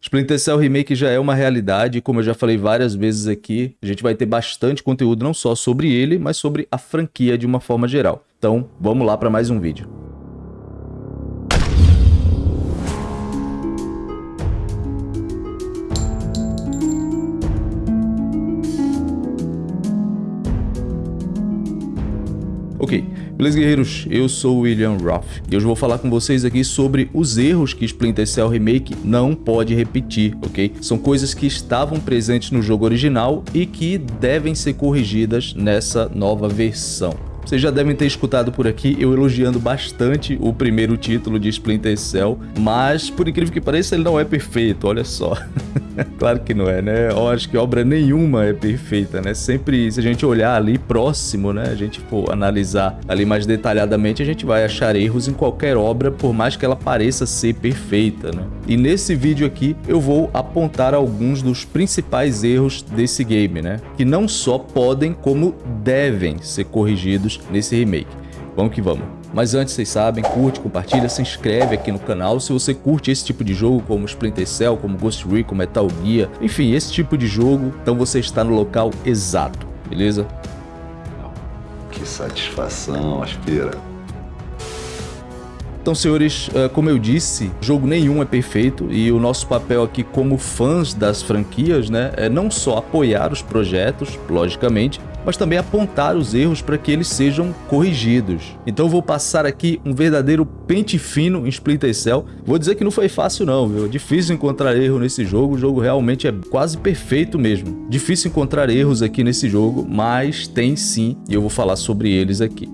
Splinter Cell Remake já é uma realidade, como eu já falei várias vezes aqui, a gente vai ter bastante conteúdo não só sobre ele, mas sobre a franquia de uma forma geral. Então, vamos lá para mais um vídeo. Ok, beleza guerreiros? Eu sou o William Roth e hoje vou falar com vocês aqui sobre os erros que Splinter Cell Remake não pode repetir, ok? São coisas que estavam presentes no jogo original e que devem ser corrigidas nessa nova versão. Vocês já devem ter escutado por aqui eu elogiando bastante o primeiro título de Splinter Cell, mas por incrível que pareça ele não é perfeito, olha só. claro que não é, né? Eu acho que obra nenhuma é perfeita, né? Sempre, se a gente olhar ali próximo, né? A gente for analisar ali mais detalhadamente, a gente vai achar erros em qualquer obra, por mais que ela pareça ser perfeita, né? E nesse vídeo aqui eu vou apontar alguns dos principais erros desse game, né? Que não só podem, como devem ser corrigidos nesse remake. Vamos que vamos. Mas antes, vocês sabem, curte, compartilha, se inscreve aqui no canal. Se você curte esse tipo de jogo, como Splinter Cell, como Ghost Recon, Metal Gear, enfim, esse tipo de jogo, então você está no local exato, beleza? Que satisfação, aspira. Então, senhores, eh, como eu disse, jogo nenhum é perfeito e o nosso papel aqui como fãs das franquias, né, é não só apoiar os projetos, logicamente, mas também apontar os erros para que eles sejam corrigidos. Então vou passar aqui um verdadeiro pente fino em Splinter Cell. Vou dizer que não foi fácil não, viu? É difícil encontrar erro nesse jogo, o jogo realmente é quase perfeito mesmo. Difícil encontrar erros aqui nesse jogo, mas tem sim, e eu vou falar sobre eles aqui.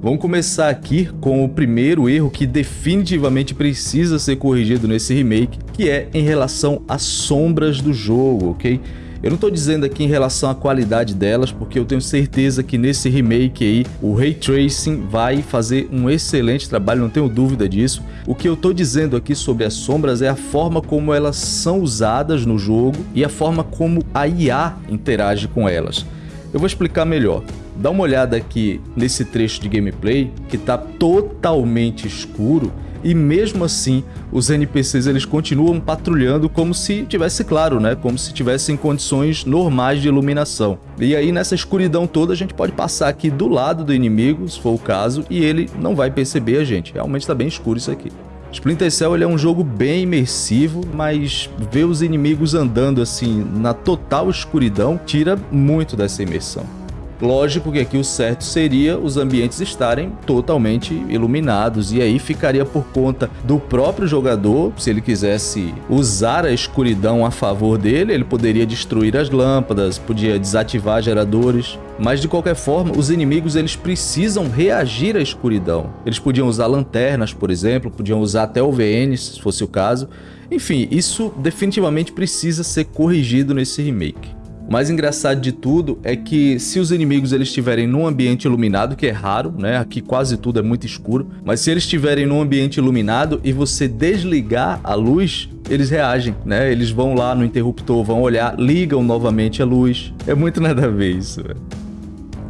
Vamos começar aqui com o primeiro erro que definitivamente precisa ser corrigido nesse remake, que é em relação às sombras do jogo, ok? Eu não estou dizendo aqui em relação à qualidade delas, porque eu tenho certeza que nesse remake aí, o Ray Tracing vai fazer um excelente trabalho, não tenho dúvida disso. O que eu estou dizendo aqui sobre as sombras é a forma como elas são usadas no jogo e a forma como a IA interage com elas. Eu vou explicar melhor. Dá uma olhada aqui nesse trecho de gameplay que está totalmente escuro e mesmo assim os NPCs eles continuam patrulhando como se tivesse claro, né? Como se tivessem condições normais de iluminação. E aí nessa escuridão toda a gente pode passar aqui do lado do inimigo, se for o caso, e ele não vai perceber a gente. Realmente está bem escuro isso aqui. Splinter Cell ele é um jogo bem imersivo, mas ver os inimigos andando assim na total escuridão tira muito dessa imersão. Lógico que aqui o certo seria os ambientes estarem totalmente iluminados e aí ficaria por conta do próprio jogador, se ele quisesse usar a escuridão a favor dele, ele poderia destruir as lâmpadas, podia desativar geradores, mas de qualquer forma, os inimigos eles precisam reagir à escuridão. Eles podiam usar lanternas, por exemplo, podiam usar até OVNs, se fosse o caso. Enfim, isso definitivamente precisa ser corrigido nesse remake. O mais engraçado de tudo é que se os inimigos eles estiverem num ambiente iluminado, que é raro, né? Aqui quase tudo é muito escuro, mas se eles estiverem num ambiente iluminado e você desligar a luz, eles reagem, né? Eles vão lá no interruptor, vão olhar, ligam novamente a luz. É muito nada a ver isso, velho.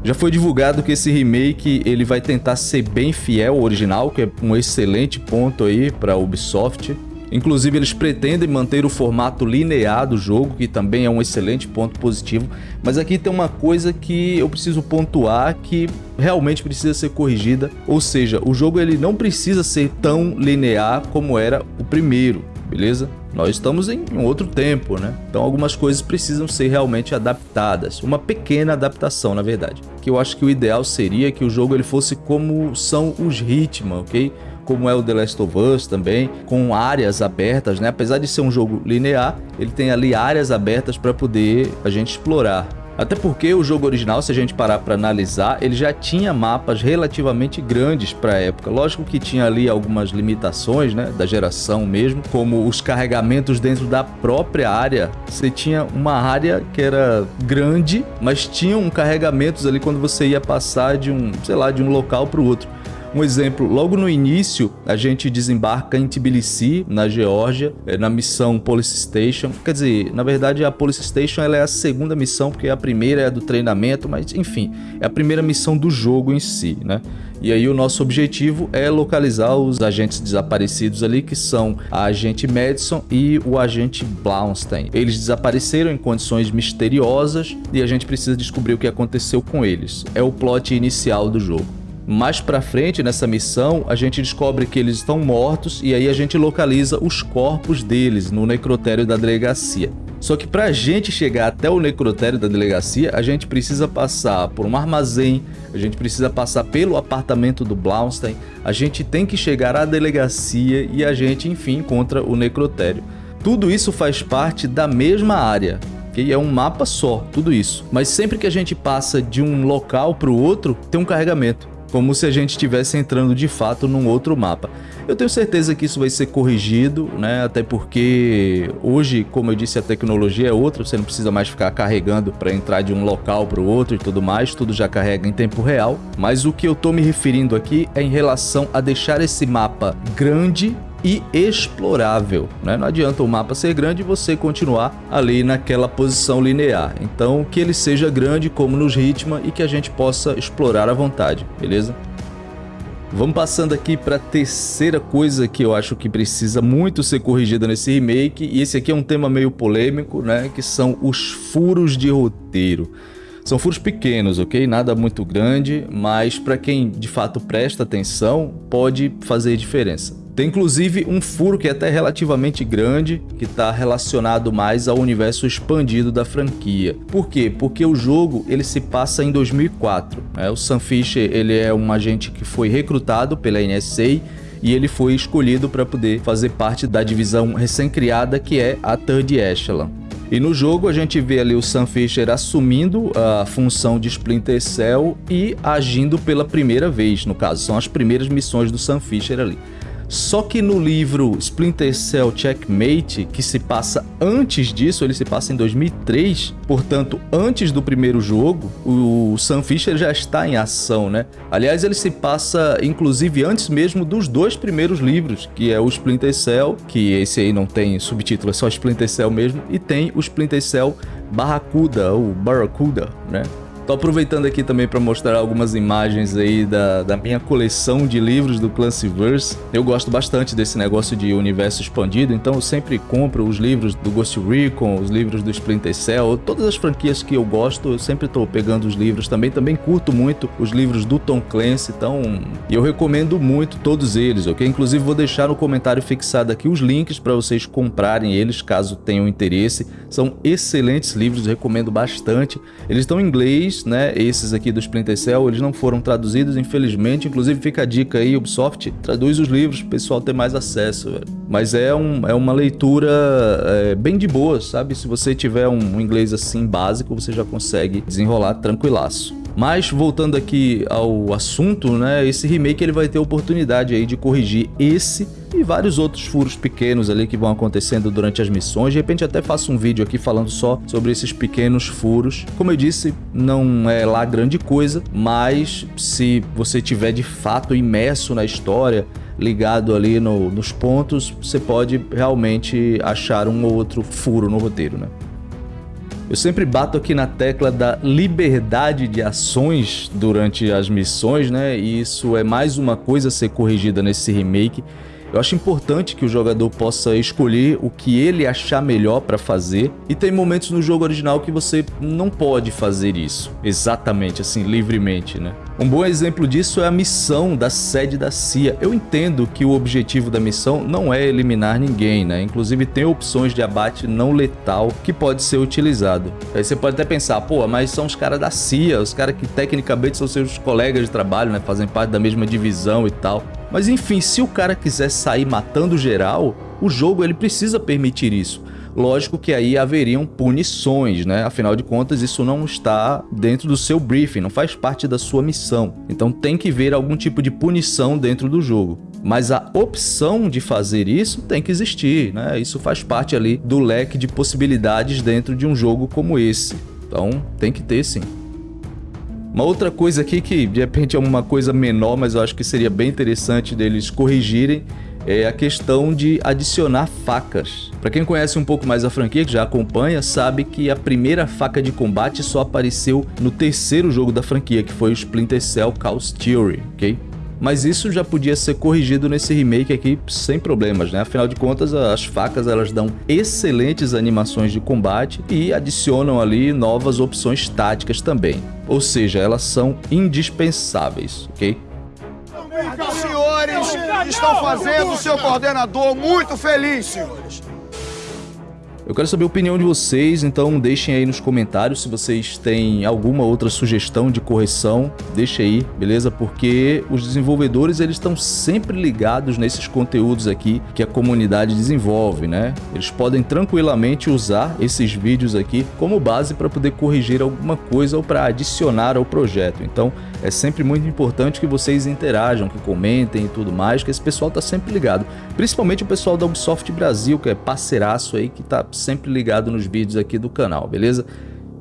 Já foi divulgado que esse remake ele vai tentar ser bem fiel ao original, que é um excelente ponto aí para Ubisoft. Inclusive, eles pretendem manter o formato linear do jogo, que também é um excelente ponto positivo. Mas aqui tem uma coisa que eu preciso pontuar que realmente precisa ser corrigida. Ou seja, o jogo ele não precisa ser tão linear como era o primeiro, beleza? Nós estamos em um outro tempo, né? Então algumas coisas precisam ser realmente adaptadas. Uma pequena adaptação, na verdade. Que eu acho que o ideal seria que o jogo ele fosse como são os Hitman, ok? Como é o The Last of Us também, com áreas abertas, né? Apesar de ser um jogo linear, ele tem ali áreas abertas para poder a gente explorar. Até porque o jogo original, se a gente parar para analisar, ele já tinha mapas relativamente grandes para a época. Lógico que tinha ali algumas limitações, né, da geração mesmo, como os carregamentos dentro da própria área. Você tinha uma área que era grande, mas tinham carregamentos ali quando você ia passar de um, sei lá, de um local para o outro. Um exemplo, logo no início, a gente desembarca em Tbilisi, na Geórgia, é, na missão Police Station. Quer dizer, na verdade a Police Station ela é a segunda missão, porque a primeira é do treinamento, mas enfim, é a primeira missão do jogo em si, né? E aí o nosso objetivo é localizar os agentes desaparecidos ali, que são a agente Madison e o agente Blaustein. Eles desapareceram em condições misteriosas e a gente precisa descobrir o que aconteceu com eles. É o plot inicial do jogo. Mais pra frente, nessa missão, a gente descobre que eles estão mortos e aí a gente localiza os corpos deles no necrotério da delegacia. Só que para a gente chegar até o necrotério da delegacia, a gente precisa passar por um armazém, a gente precisa passar pelo apartamento do Blaustein, a gente tem que chegar à delegacia e a gente, enfim, encontra o necrotério. Tudo isso faz parte da mesma área, que é um mapa só, tudo isso. Mas sempre que a gente passa de um local para o outro, tem um carregamento como se a gente estivesse entrando de fato num outro mapa. Eu tenho certeza que isso vai ser corrigido, né? Até porque hoje, como eu disse, a tecnologia é outra, você não precisa mais ficar carregando para entrar de um local para o outro e tudo mais, tudo já carrega em tempo real. Mas o que eu estou me referindo aqui é em relação a deixar esse mapa grande e explorável. Né? Não adianta o mapa ser grande e você continuar ali naquela posição linear. Então que ele seja grande como nos Hitman e que a gente possa explorar à vontade, beleza? Vamos passando aqui para a terceira coisa que eu acho que precisa muito ser corrigida nesse remake, e esse aqui é um tema meio polêmico, né, que são os furos de roteiro. São furos pequenos, ok? Nada muito grande, mas para quem de fato presta atenção, pode fazer diferença. Tem inclusive um furo que é até relativamente grande, que está relacionado mais ao universo expandido da franquia. Por quê? Porque o jogo ele se passa em 2004. Né? O Sam Fisher ele é um agente que foi recrutado pela NSA e ele foi escolhido para poder fazer parte da divisão recém-criada que é a Third Echelon. E no jogo a gente vê ali o Sam Fisher assumindo a função de Splinter Cell e agindo pela primeira vez, no caso, são as primeiras missões do Sam Fisher ali. Só que no livro Splinter Cell Checkmate, que se passa antes disso, ele se passa em 2003, portanto, antes do primeiro jogo, o Sam Fisher já está em ação, né? Aliás, ele se passa, inclusive, antes mesmo dos dois primeiros livros, que é o Splinter Cell, que esse aí não tem subtítulo, é só Splinter Cell mesmo, e tem o Splinter Cell Barracuda, ou Barracuda, né? Tô aproveitando aqui também para mostrar algumas imagens aí da, da minha coleção de livros do Clancyverse. Eu gosto bastante desse negócio de universo expandido, então eu sempre compro os livros do Ghost Recon, os livros do Splinter Cell, todas as franquias que eu gosto, eu sempre estou pegando os livros também. Também curto muito os livros do Tom Clancy, então eu recomendo muito todos eles, ok? Inclusive vou deixar no comentário fixado aqui os links para vocês comprarem eles, caso tenham interesse. São excelentes livros, recomendo bastante. Eles estão em inglês, né? Esses aqui do Splinter Cell, eles não foram traduzidos, infelizmente. Inclusive fica a dica aí, Ubisoft, traduz os livros pro pessoal ter mais acesso, velho. Mas é, um, é uma leitura é, bem de boa, sabe? Se você tiver um inglês assim básico, você já consegue desenrolar tranquilaço. Mas voltando aqui ao assunto, né, esse remake ele vai ter oportunidade aí de corrigir esse e vários outros furos pequenos ali que vão acontecendo durante as missões. De repente até faço um vídeo aqui falando só sobre esses pequenos furos. Como eu disse, não é lá grande coisa, mas se você tiver de fato imerso na história, ligado ali no, nos pontos, você pode realmente achar um ou outro furo no roteiro, né? Eu sempre bato aqui na tecla da liberdade de ações durante as missões, né? E isso é mais uma coisa a ser corrigida nesse remake. Eu acho importante que o jogador possa escolher o que ele achar melhor para fazer e tem momentos no jogo original que você não pode fazer isso exatamente assim livremente, né? Um bom exemplo disso é a missão da sede da CIA. Eu entendo que o objetivo da missão não é eliminar ninguém, né? Inclusive tem opções de abate não letal que pode ser utilizado. Aí você pode até pensar, pô, mas são os caras da CIA, os caras que tecnicamente são seus colegas de trabalho, né? Fazem parte da mesma divisão e tal. Mas enfim, se o cara quiser sair matando geral, o jogo ele precisa permitir isso. Lógico que aí haveriam punições, né? Afinal de contas, isso não está dentro do seu briefing, não faz parte da sua missão. Então tem que ver algum tipo de punição dentro do jogo. Mas a opção de fazer isso tem que existir, né? Isso faz parte ali do leque de possibilidades dentro de um jogo como esse. Então tem que ter sim. Uma outra coisa aqui que de repente é uma coisa menor, mas eu acho que seria bem interessante deles corrigirem, é a questão de adicionar facas. Para quem conhece um pouco mais a franquia, que já acompanha, sabe que a primeira faca de combate só apareceu no terceiro jogo da franquia, que foi o Splinter Cell Chaos Theory, ok? Mas isso já podia ser corrigido nesse remake aqui sem problemas, né? Afinal de contas, as facas elas dão excelentes animações de combate e adicionam ali novas opções táticas também. Ou seja, elas são indispensáveis, ok? Senhores estão fazendo o seu coordenador muito feliz, senhores. Eu quero saber a opinião de vocês, então deixem aí nos comentários se vocês têm alguma outra sugestão de correção, deixe aí, beleza? Porque os desenvolvedores eles estão sempre ligados nesses conteúdos aqui que a comunidade desenvolve, né? Eles podem tranquilamente usar esses vídeos aqui como base para poder corrigir alguma coisa ou para adicionar ao projeto. Então é sempre muito importante que vocês interajam, que comentem e tudo mais, que esse pessoal tá sempre ligado. Principalmente o pessoal da Ubisoft Brasil, que é parceiraço aí, que tá sempre ligado nos vídeos aqui do canal, beleza?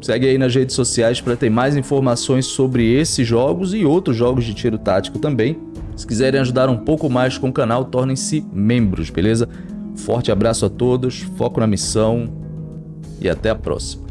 Segue aí nas redes sociais para ter mais informações sobre esses jogos e outros jogos de tiro tático também. Se quiserem ajudar um pouco mais com o canal, tornem-se membros, beleza? Forte abraço a todos, foco na missão e até a próxima.